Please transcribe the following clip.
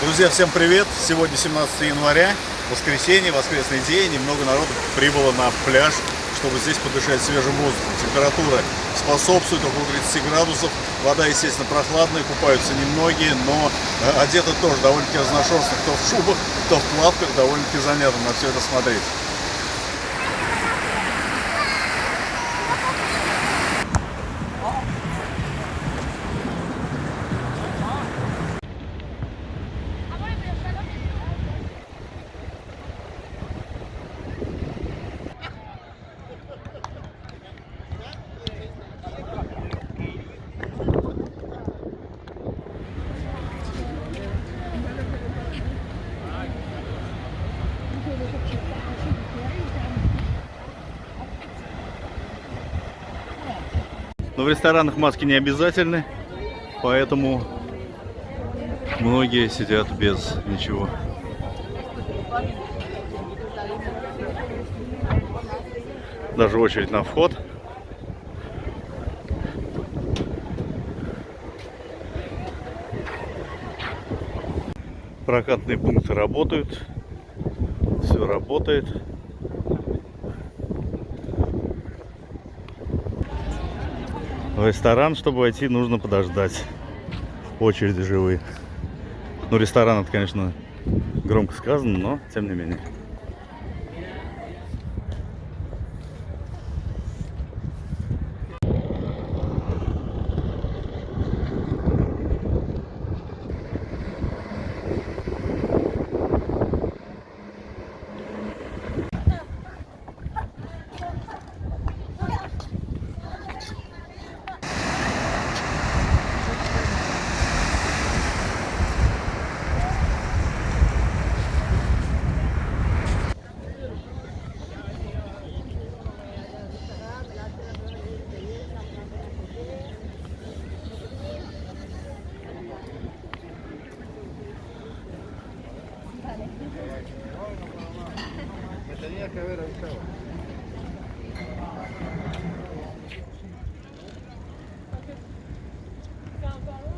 Друзья, всем привет! Сегодня 17 января, воскресенье, воскресный день, и много народу прибыло на пляж, чтобы здесь подышать свежим воздухом. Температура способствует около 30 градусов, вода, естественно, прохладная, купаются немногие, но э, одеты тоже довольно-таки разношерстно, кто в шубах, кто в плавках, довольно-таки занятно на все это смотреть. Но в ресторанах маски не обязательны, поэтому многие сидят без ничего. Даже очередь на вход. Прокатные пункты работают. Все работает. В ресторан, чтобы войти, нужно подождать. Очереди живые. Ну, ресторан, это, конечно, громко сказано, но тем не менее. Tenía que haber avisado. Down, down.